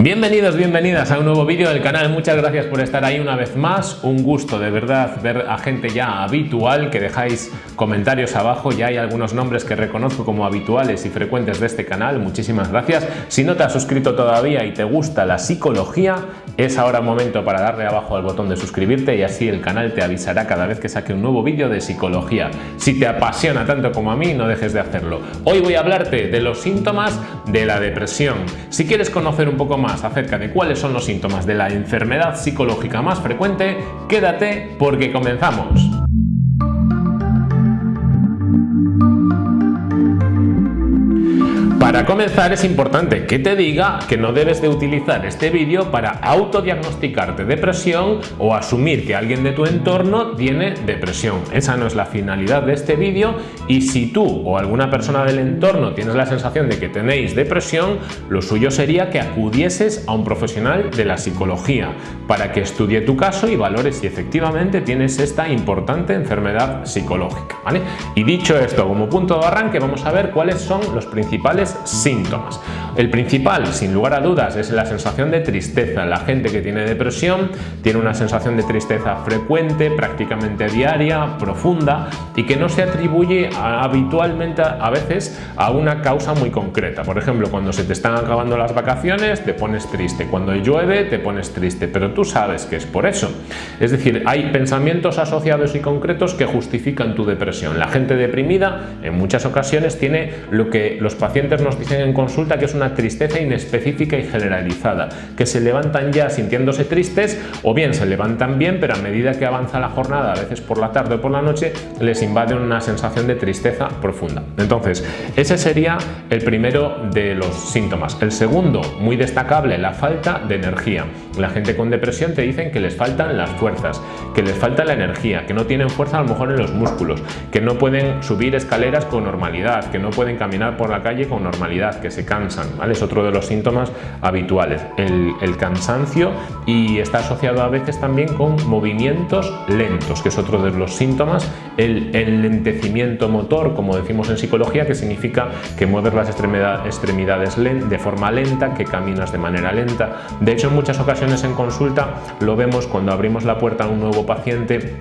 Bienvenidos, bienvenidas a un nuevo vídeo del canal, muchas gracias por estar ahí una vez más, un gusto de verdad ver a gente ya habitual que dejáis comentarios abajo, ya hay algunos nombres que reconozco como habituales y frecuentes de este canal, muchísimas gracias. Si no te has suscrito todavía y te gusta la psicología, es ahora momento para darle abajo al botón de suscribirte y así el canal te avisará cada vez que saque un nuevo vídeo de psicología. Si te apasiona tanto como a mí, no dejes de hacerlo. Hoy voy a hablarte de los síntomas de la depresión. Si quieres conocer un poco más acerca de cuáles son los síntomas de la enfermedad psicológica más frecuente, quédate porque comenzamos. Para comenzar es importante que te diga que no debes de utilizar este vídeo para autodiagnosticarte depresión o asumir que alguien de tu entorno tiene depresión. Esa no es la finalidad de este vídeo y si tú o alguna persona del entorno tienes la sensación de que tenéis depresión, lo suyo sería que acudieses a un profesional de la psicología para que estudie tu caso y valore si efectivamente tienes esta importante enfermedad psicológica. ¿vale? Y dicho esto, como punto de arranque, vamos a ver cuáles son los principales síntomas. El principal, sin lugar a dudas, es la sensación de tristeza. La gente que tiene depresión tiene una sensación de tristeza frecuente, prácticamente diaria, profunda y que no se atribuye habitualmente a veces a una causa muy concreta. Por ejemplo, cuando se te están acabando las vacaciones te pones triste, cuando llueve te pones triste, pero tú sabes que es por eso. Es decir, hay pensamientos asociados y concretos que justifican tu depresión. La gente deprimida en muchas ocasiones tiene lo que los pacientes nos dicen en consulta que es una tristeza inespecífica y generalizada, que se levantan ya sintiéndose tristes o bien se levantan bien, pero a medida que avanza la jornada, a veces por la tarde o por la noche, les invade una sensación de tristeza profunda. Entonces, ese sería el primero de los síntomas. El segundo, muy destacable, la falta de energía. La gente con depresión te dicen que les faltan las fuerzas, que les falta la energía, que no tienen fuerza a lo mejor en los músculos, que no pueden subir escaleras con normalidad, que no pueden caminar por la calle con normalidad, que se cansan, Es otro de los síntomas habituales, el, cansancio y está asociado a veces también con movimientos lentos, que es otro de los síntomas, el enlentecimiento motor, como decimos en psicología, que significa que mueves las extremidades de forma lenta, que caminas de manera lenta. De hecho, en muchas ocasiones en consulta lo vemos cuando abrimos la puerta a un nuevo paciente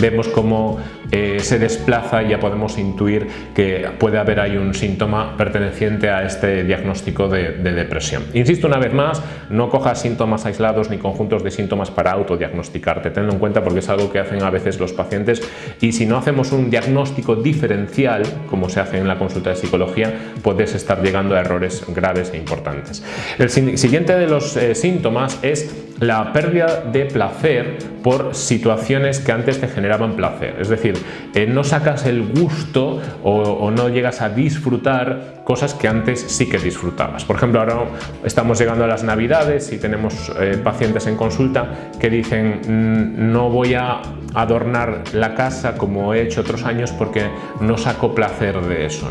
vemos cómo eh, se desplaza y ya podemos intuir que puede haber ahí un síntoma perteneciente a este diagnóstico de, depresión. Insisto una vez más, no cojas síntomas aislados ni conjuntos de síntomas para autodiagnosticarte, tenlo en cuenta porque es algo que hacen a veces los pacientes y si no hacemos un diagnóstico diferencial, como se hace en la consulta de psicología, puedes estar llegando a errores graves e importantes. El siguiente de los eh, síntomas es la pérdida de placer por situaciones que antes te generaban placer. Es decir, eh, no sacas el gusto o, no llegas a disfrutar cosas que antes sí que disfrutabas. Por ejemplo, ahora estamos llegando a las navidades y tenemos eh, pacientes en consulta que dicen mm, no voy a adornar la casa como he hecho otros años porque no saco placer de eso.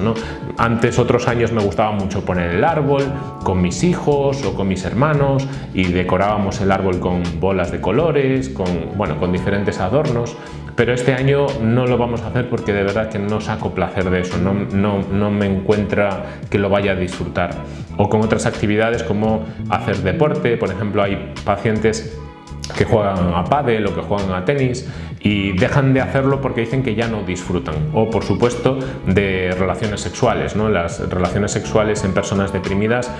Antes, otros años me gustaba mucho poner el árbol con mis hijos o con mis hermanos y decorábamos el árbol con bolas de colores, con, bueno, con diferentes adornos pero este año no lo vamos a hacer porque de verdad que no saco placer de eso, no, no, no, me encuentra que lo vaya a disfrutar. O con otras actividades como hacer deporte, por ejemplo hay pacientes que juegan a pádel o que juegan a tenis y dejan de hacerlo porque dicen que ya no disfrutan. O por supuesto de relaciones sexuales ¿no? las relaciones sexuales en personas deprimidas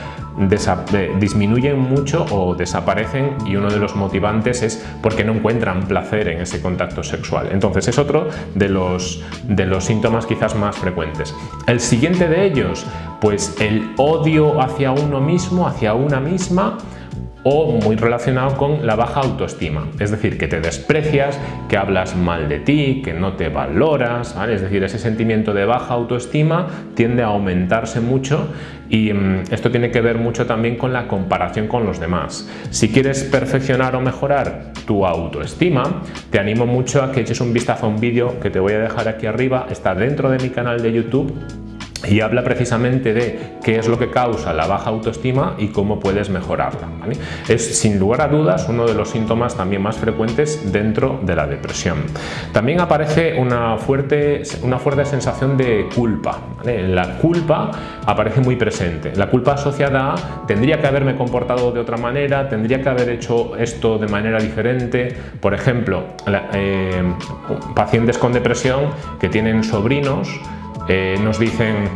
disminuyen mucho o desaparecen y uno de los motivantes es porque no encuentran placer en ese contacto sexual. Entonces es otro de los, de los síntomas quizás más frecuentes. El siguiente de ellos pues el odio hacia uno mismo hacia una misma o muy relacionado con la baja autoestima, es decir, que te desprecias, que hablas mal de ti, que no te valoras, es decir, ese sentimiento de baja autoestima tiende a aumentarse mucho y mm, esto tiene que ver mucho también con la comparación con los demás. Si quieres perfeccionar o mejorar tu autoestima, te animo mucho a que eches un vistazo a un vídeo que te voy a dejar aquí arriba, está dentro de mi canal de YouTube y habla precisamente de qué es lo que causa la baja autoestima y cómo puedes mejorarla. Es sin lugar a dudas uno de los síntomas también más frecuentes dentro de la depresión. También aparece una fuerte, una fuerte sensación de culpa. La culpa aparece muy presente. La culpa asociada a tendría que haberme comportado de otra manera, tendría que haber hecho esto de manera diferente. Por ejemplo, eh, pacientes con depresión que tienen sobrinos eh, nos dicen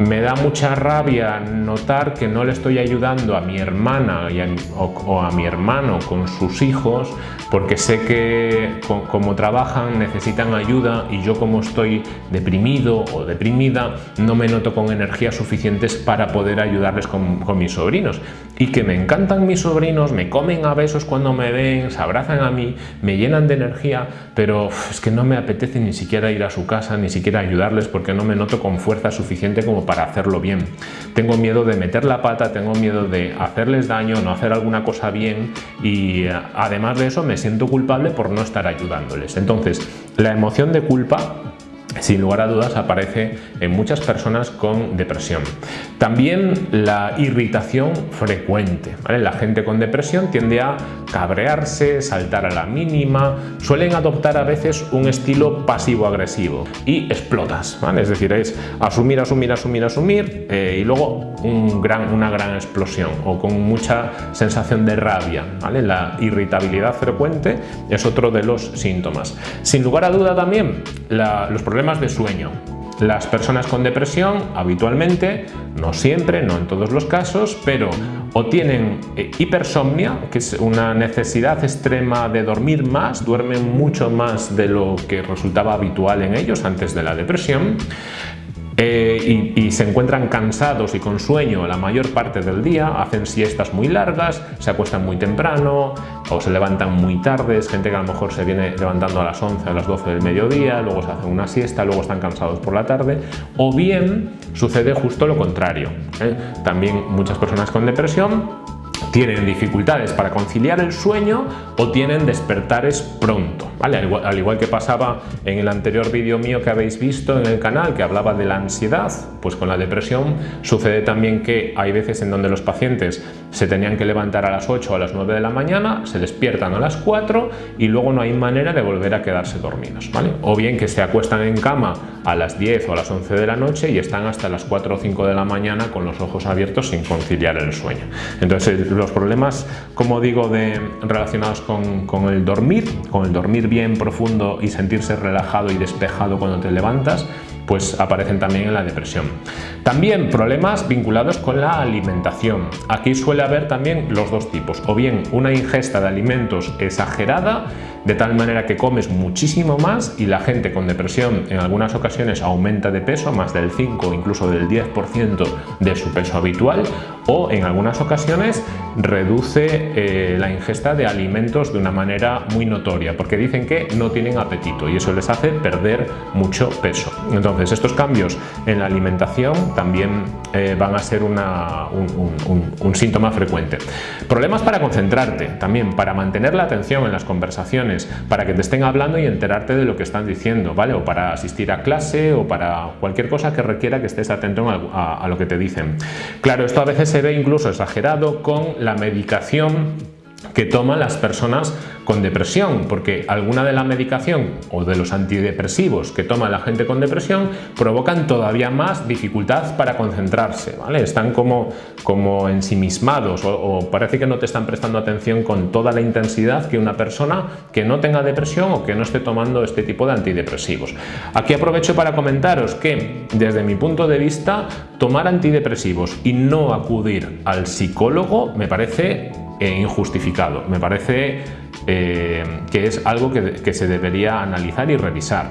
me da mucha rabia notar que no le estoy ayudando a mi hermana o, a mi hermano con sus hijos porque sé que como trabajan necesitan ayuda y yo como estoy deprimido o deprimida no me noto con energías suficientes para poder ayudarles con, mis sobrinos. Y que me encantan mis sobrinos, me comen a besos cuando me ven, se abrazan a mí, me llenan de energía, pero es que no me apetece ni siquiera ir a su casa, ni siquiera ayudarles porque no me noto con fuerza suficiente como hacerlo bien. Tengo miedo de meter la pata, tengo miedo de hacerles daño, no hacer alguna cosa bien y eh, además de eso me siento culpable por no estar ayudándoles. Entonces, la emoción de culpa sin lugar a dudas aparece en muchas personas con depresión. También la irritación frecuente. La gente con depresión tiende a cabrearse, saltar a la mínima, suelen adoptar a veces un estilo pasivo-agresivo y explotas. Es decir, es asumir, asumir, asumir, asumir eh, y luego una gran explosión o con mucha sensación de rabia. La irritabilidad frecuente es otro de los síntomas. Sin lugar a duda también los problemas problemas de sueño. Las personas con depresión habitualmente, no siempre, no en todos los casos, pero o tienen eh, hipersomnia, que es una necesidad extrema de dormir más, duermen mucho más de lo que resultaba habitual en ellos antes de la depresión, eh, y, se encuentran cansados y con sueño la mayor parte del día, hacen siestas muy largas, se acuestan muy temprano o se levantan muy tarde, es gente que a lo mejor se viene levantando a las 11, a las 12 del mediodía, luego se hacen una siesta, luego están cansados por la tarde, o bien sucede justo lo contrario. ¿eh? También muchas personas con depresión tienen dificultades para conciliar el sueño o tienen despertares pronto, ¿vale? Al igual, que pasaba en el anterior vídeo mío que habéis visto en el canal que hablaba de la ansiedad, pues con la depresión sucede también que hay veces en donde los pacientes se tenían que levantar a las 8 o a las 9 de la mañana, se despiertan a las 4 y luego no hay manera de volver a quedarse dormidos, ¿vale? O bien que se acuestan en cama a las 10 o a las 11 de la noche y están hasta las 4 o 5 de la mañana con los ojos abiertos sin conciliar el sueño. Entonces los problemas, como digo, de, relacionados con, el dormir, con el dormir bien profundo y sentirse relajado y despejado cuando te levantas, pues aparecen también en la depresión. También problemas vinculados con la alimentación. Aquí suele haber también los dos tipos, o bien una ingesta de alimentos exagerada, de tal manera que comes muchísimo más y la gente con depresión en algunas ocasiones aumenta de peso, más del 5 o incluso del 10% de su peso habitual, o en algunas ocasiones reduce eh, la ingesta de alimentos de una manera muy notoria, porque dicen que no tienen apetito y eso les hace perder mucho peso. Entonces, estos cambios en la alimentación también eh, van a ser un, síntoma frecuente. Problemas para concentrarte, también para mantener la atención en las conversaciones, para que te estén hablando y enterarte de lo que están diciendo, ¿vale? O para asistir a clase o para cualquier cosa que requiera que estés atento a lo que te dicen. Claro, esto a veces se ve incluso exagerado con la medicación que toman las personas con depresión, porque alguna de la medicación o de los antidepresivos que toma la gente con depresión provocan todavía más dificultad para concentrarse, ¿vale? Están como, como ensimismados o, o parece que no te están prestando atención con toda la intensidad que una persona que no tenga depresión o que no esté tomando este tipo de antidepresivos. Aquí aprovecho para comentaros que desde mi punto de vista tomar antidepresivos y no acudir al psicólogo me parece eh, injustificado. Me parece eh, que es algo que, se debería analizar y revisar.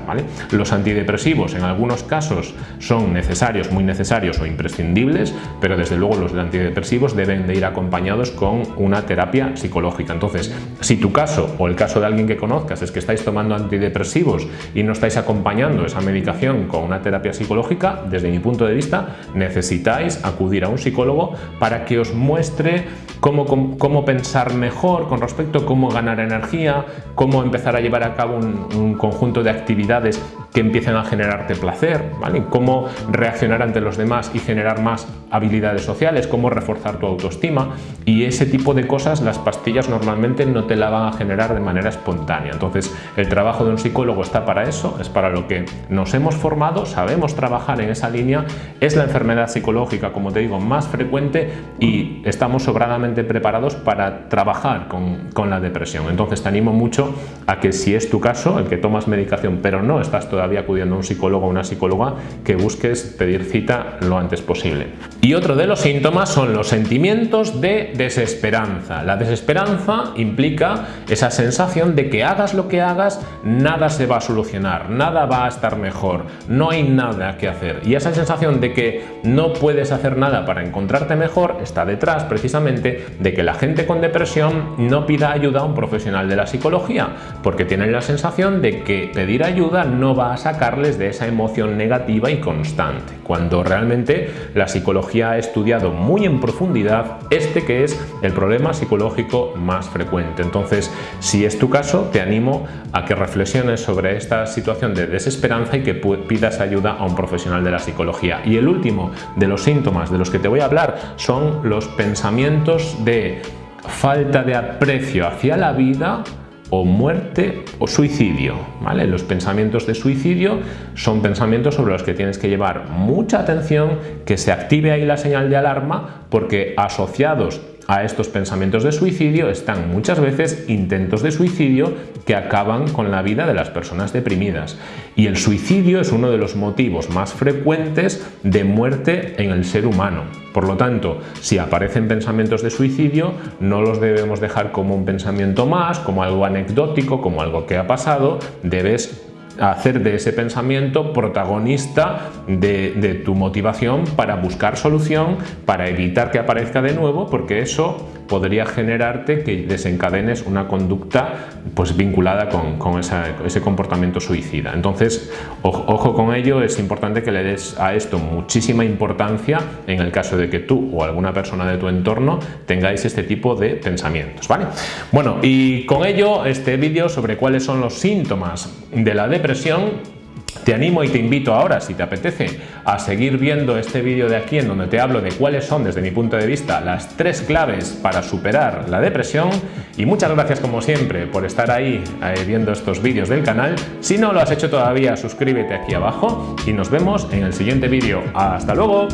Los antidepresivos en algunos casos son necesarios, muy necesarios o imprescindibles, pero desde luego los antidepresivos deben de ir acompañados con una terapia psicológica. Entonces, si tu caso o el caso de alguien que conozcas es que estáis tomando antidepresivos y no estáis acompañando esa medicación con una terapia psicológica, desde mi punto de vista necesitáis acudir a un psicólogo para que os muestre cómo, cómo, pensar mejor con respecto a cómo ganar ganar energía, cómo empezar a llevar a cabo un, conjunto de actividades que empiecen a generarte placer, ¿vale? cómo reaccionar ante los demás y generar más habilidades sociales, cómo reforzar tu autoestima y ese tipo de cosas las pastillas normalmente no te la van a generar de manera espontánea. Entonces el trabajo de un psicólogo está para eso, es para lo que nos hemos formado, sabemos trabajar en esa línea, es la enfermedad psicológica, como te digo, más frecuente y estamos sobradamente preparados para trabajar con, con la depresión. Entonces te animo mucho a que si es tu caso, el que tomas medicación pero no estás todavía acudiendo a un psicólogo o una psicóloga, que busques pedir cita lo antes posible. Y otro de los síntomas son los sentimientos de desesperanza. La desesperanza implica esa sensación de que hagas lo que hagas, nada se va a solucionar, nada va a estar mejor, no hay nada que hacer. Y esa sensación de que no puedes hacer nada para encontrarte mejor está detrás precisamente de que la gente con depresión no pida ayuda a un profesional de la psicología, porque tienen la sensación de que pedir ayuda no va a sacarles de esa emoción negativa y constante, cuando realmente la psicología ha estudiado muy en profundidad este que es el problema psicológico más frecuente. Entonces, si es tu caso, te animo a que reflexiones sobre esta situación de desesperanza y que pidas ayuda a un profesional de la psicología. Y el último de los síntomas de los que te voy a hablar son los pensamientos de falta de aprecio hacia la vida o muerte o suicidio. ¿vale? Los pensamientos de suicidio son pensamientos sobre los que tienes que llevar mucha atención, que se active ahí la señal de alarma, porque asociados a estos pensamientos de suicidio están muchas veces intentos de suicidio que acaban con la vida de las personas deprimidas. Y el suicidio es uno de los motivos más frecuentes de muerte en el ser humano. Por lo tanto, si aparecen pensamientos de suicidio, no los debemos dejar como un pensamiento más, como algo anecdótico, como algo que ha pasado, debes hacer de ese pensamiento protagonista de, tu motivación para buscar solución, para evitar que aparezca de nuevo, porque eso podría generarte que desencadenes una conducta pues, vinculada con, ese comportamiento suicida. Entonces, ojo con ello, es importante que le des a esto muchísima importancia en el caso de que tú o alguna persona de tu entorno tengáis este tipo de pensamientos. ¿vale? Bueno, y con ello este vídeo sobre cuáles son los síntomas de la depresión te animo y te invito ahora, si te apetece, a seguir viendo este vídeo de aquí en donde te hablo de cuáles son, desde mi punto de vista, las tres claves para superar la depresión. Y muchas gracias, como siempre, por estar ahí eh, viendo estos vídeos del canal. Si no lo has hecho todavía, suscríbete aquí abajo y nos vemos en el siguiente vídeo. ¡Hasta luego!